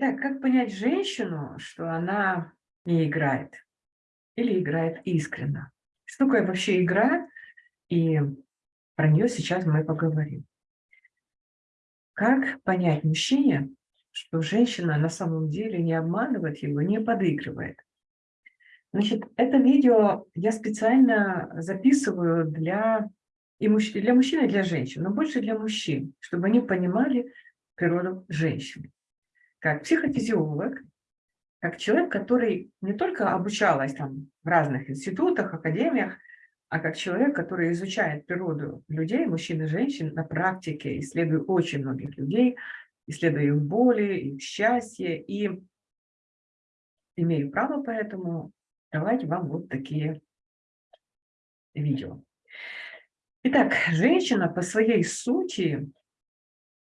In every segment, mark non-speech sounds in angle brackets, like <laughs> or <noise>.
Итак, как понять женщину, что она не играет или играет искренно? Что такое вообще игра? И про нее сейчас мы поговорим. Как понять мужчине, что женщина на самом деле не обманывает его, не подыгрывает? Значит, это видео я специально записываю для, и мужч... для мужчин и для женщин, но больше для мужчин, чтобы они понимали природу женщины как психофизиолог, как человек, который не только обучалась там в разных институтах, академиях, а как человек, который изучает природу людей, мужчин и женщин на практике, исследуя очень многих людей, исследуя их боли, их счастье, и имею право поэтому давать вам вот такие видео. Итак, женщина по своей сути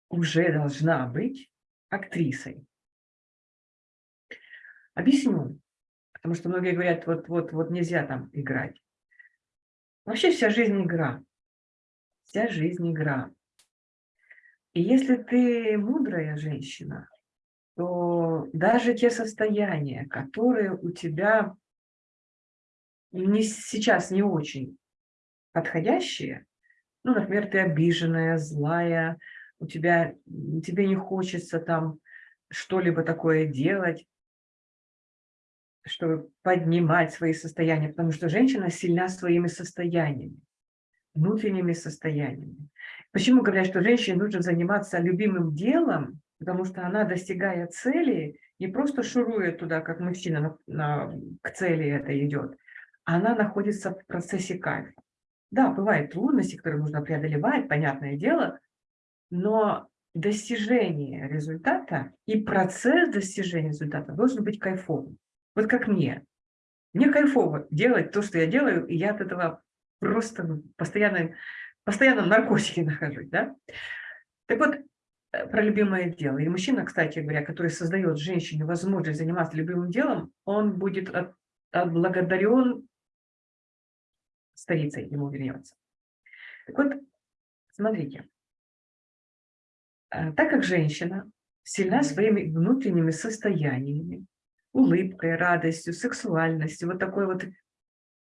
уже должна быть актрисой. Объясню, потому что многие говорят, вот, вот, вот нельзя там играть. Вообще вся жизнь игра. Вся жизнь игра. И если ты мудрая женщина, то даже те состояния, которые у тебя не, сейчас не очень подходящие, ну, например, ты обиженная, злая, у тебя, тебе не хочется там что-либо такое делать, чтобы поднимать свои состояния, потому что женщина сильна своими состояниями, внутренними состояниями. Почему говорят, что женщине нужно заниматься любимым делом, потому что она, достигая цели, не просто шурует туда, как мужчина на, на, к цели это идет, она находится в процессе кайфа. Да, бывают трудности, которые нужно преодолевать, понятное дело, но достижение результата и процесс достижения результата должен быть кайфовым. Вот как мне. Мне кайфово делать то, что я делаю, и я от этого просто постоянно, постоянно в наркотике <laughs> нахожусь. Да? Так вот, э, про любимое дело. И мужчина, кстати говоря, который создает женщине возможность заниматься любимым делом, он будет отблагодарен старицей, ему вернется. Так вот, смотрите, Э, так как женщина сильна своими внутренними состояниями, улыбкой, радостью, сексуальностью, вот такой вот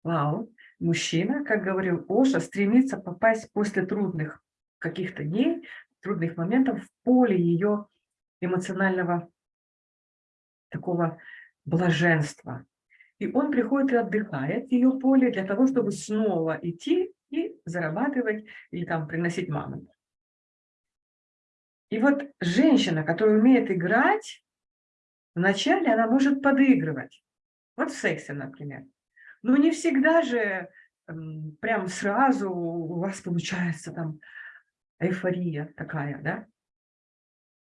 вау, мужчина, как говорил Оша, стремится попасть после трудных каких-то дней, трудных моментов в поле ее эмоционального такого блаженства. И он приходит и отдыхает в ее поле для того, чтобы снова идти и зарабатывать или там приносить маму. И вот женщина, которая умеет играть, вначале она может подыгрывать. Вот в сексе, например. Но не всегда же прям сразу у вас получается там эйфория такая, да?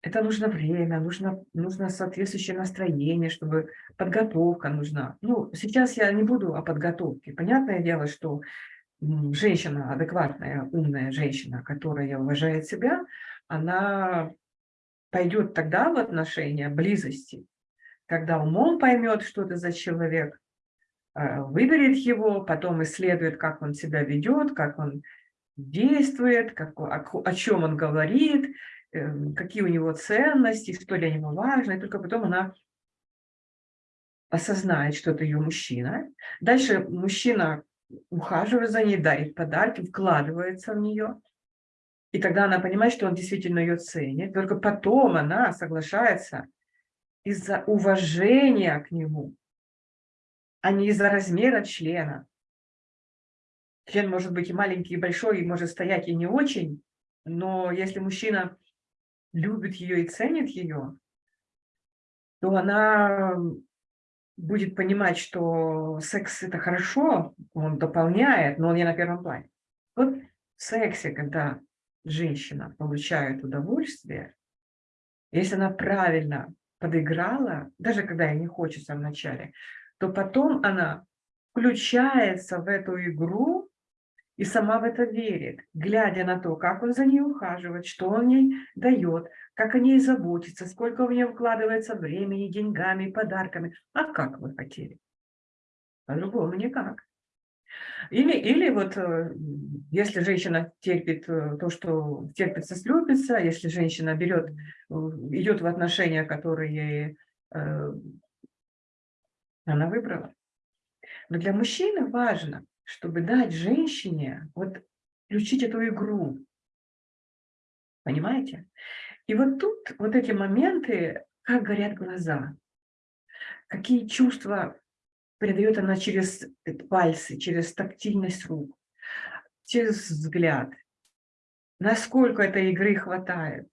Это нужно время, нужно, нужно соответствующее настроение, чтобы подготовка нужна. Ну, сейчас я не буду о подготовке. Понятное дело, что женщина, адекватная, умная женщина, которая уважает себя, она пойдет тогда в отношения близости, когда умом поймет, что это за человек, э, выберет его, потом исследует, как он себя ведет, как он действует, как, о, о чем он говорит, эм, какие у него ценности, что для него важно, и только потом она осознает, что это ее мужчина. Дальше мужчина ухаживает за ней, дарит подарки, вкладывается в нее. И тогда она понимает, что он действительно ее ценит. Только потом она соглашается из-за уважения к нему, а не из-за размера члена. Член может быть и маленький, и большой, и может стоять и не очень, но если мужчина любит ее и ценит ее, то она будет понимать, что секс – это хорошо, он дополняет, но он не на первом плане. Вот в сексе, когда женщина получает удовольствие, если она правильно подыграла, даже когда ей не хочется вначале, то потом она включается в эту игру и сама в это верит, глядя на то, как он за ней ухаживает, что он ей дает, как о ней заботится, сколько в нее вкладывается времени, деньгами, подарками. А как вы хотели? По-другому никак. Или, или вот э, если женщина терпит э, то, что терпится, слюбится, если женщина берет, э, идет в отношения, которые э, она выбрала. Но для мужчины важно, чтобы дать женщине вот включить эту игру. Понимаете? И вот тут вот эти моменты, как горят глаза, какие чувства передает она через пальцы, через тактильность рук, через взгляд. Насколько этой игры хватает.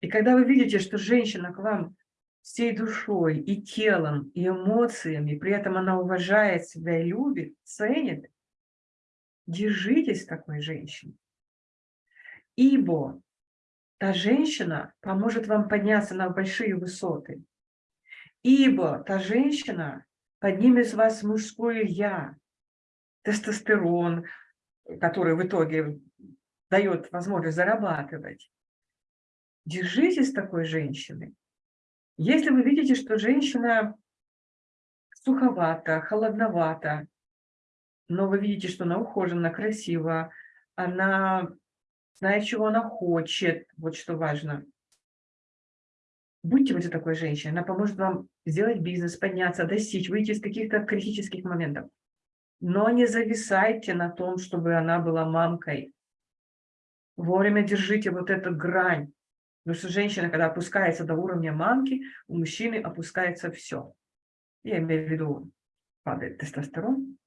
И когда вы видите, что женщина к вам всей душой и телом, и эмоциями, при этом она уважает себя и любит, ценит, держитесь такой женщиной. Ибо та женщина поможет вам подняться на большие высоты. Ибо та женщина поднимет с вас мужское «я», тестостерон, который в итоге дает возможность зарабатывать. Держитесь такой женщины. Если вы видите, что женщина суховата, холодновата, но вы видите, что она ухожена, красива, она знает, чего она хочет, вот что важно – Будьте вот такой женщиной, она поможет вам сделать бизнес, подняться, достичь, выйти из каких-то критических моментов. Но не зависайте на том, чтобы она была мамкой. Вовремя держите вот эту грань. Потому что женщина, когда опускается до уровня мамки, у мужчины опускается все. Я имею в виду, падает тестостерон.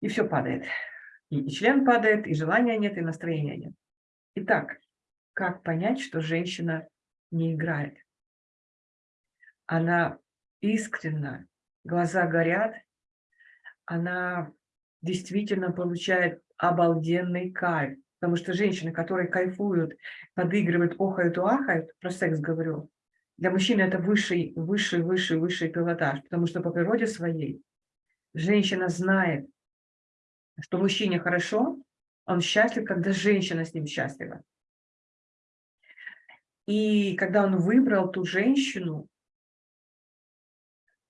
И все падает. И член падает, и желания нет, и настроения нет. Итак, как понять, что женщина не играет? Она искренна, глаза горят, она действительно получает обалденный кайф. Потому что женщины, которые кайфуют, подыгрывают, охают, ахают, про секс говорю, для мужчины это высший, высший, высший, высший пилотаж. Потому что по природе своей женщина знает, что мужчине хорошо, он счастлив, когда женщина с ним счастлива. И когда он выбрал ту женщину,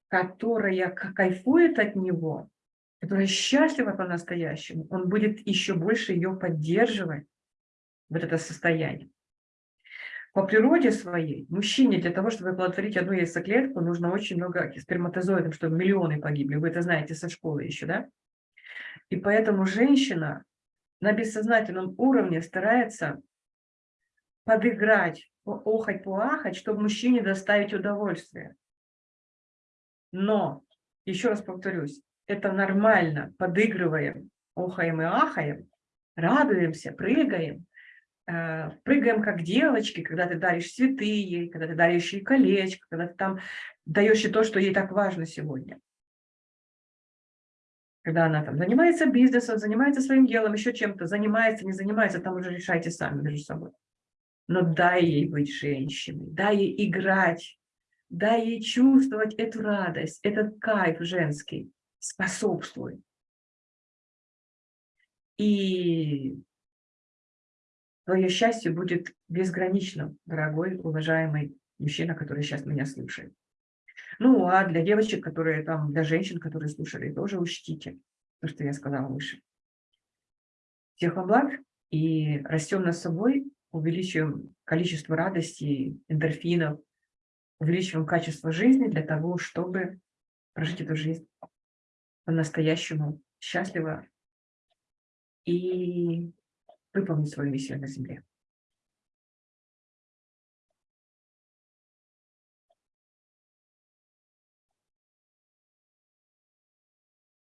которая кайфует от него, которая счастлива по-настоящему, он будет еще больше ее поддерживать, вот это состояние. По природе своей, мужчине для того, чтобы оплодотворить одну яйцеклетку, нужно очень много сперматозоидов, чтобы миллионы погибли. Вы это знаете со школы еще, да? И поэтому женщина на бессознательном уровне старается подыграть охать, поахать, чтобы мужчине доставить удовольствие. Но, еще раз повторюсь, это нормально, подыгрываем, охаем и ахаем, радуемся, прыгаем, э, прыгаем как девочки, когда ты даришь цветы ей, когда ты даришь ей колечко, когда ты там даешь ей то, что ей так важно сегодня. Когда она там занимается бизнесом, занимается своим делом, еще чем-то, занимается, не занимается, там уже решайте сами между собой но дай ей быть женщиной, дай ей играть, дай ей чувствовать эту радость, этот кайф женский, способствуй. И твое счастье будет безграничным, дорогой, уважаемый мужчина, который сейчас меня слушает. Ну, а для девочек, которые там, для женщин, которые слушали, тоже учтите то, что я сказала выше. Всех вам благ и растем над собой увеличиваем количество радости, эндорфинов, увеличиваем качество жизни для того, чтобы прожить эту жизнь по-настоящему счастливо и выполнить свою миссию на Земле.